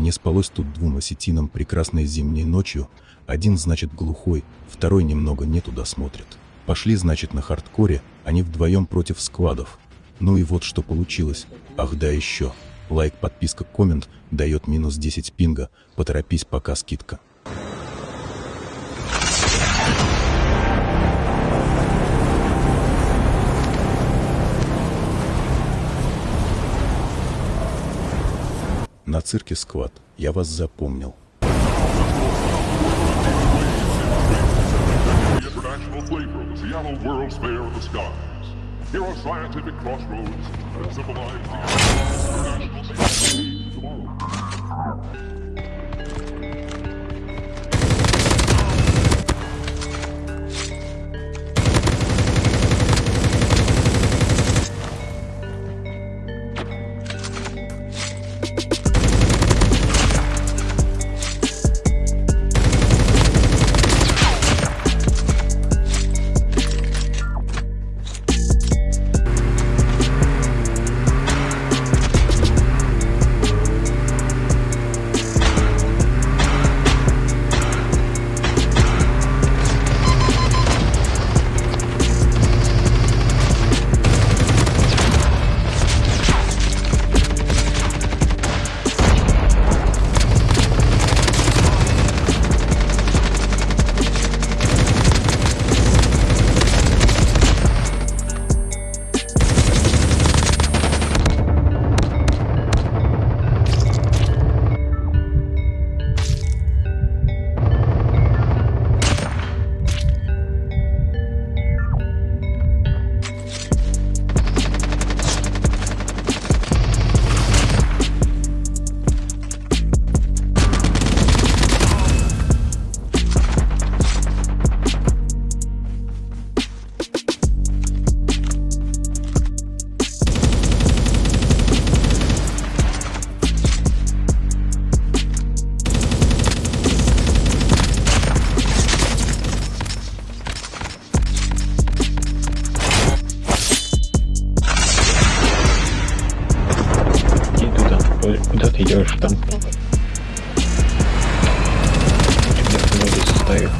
Не спалось тут двум осетинам прекрасной зимней ночью. Один, значит, глухой, второй немного не туда смотрит. Пошли, значит, на хардкоре, они вдвоем против складов. Ну и вот что получилось. Ах да еще. Лайк, подписка, коммент дает минус 10 пинга. Поторопись, пока скидка. На цирке сквад. Я вас запомнил. Here are scientific crossroads that symbolize the international tomorrow. Куда ты идешь там? Тебя ноги составят.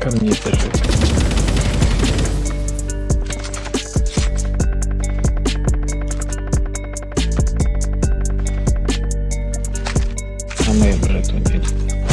Ко мне бежит. А мы брату дядь.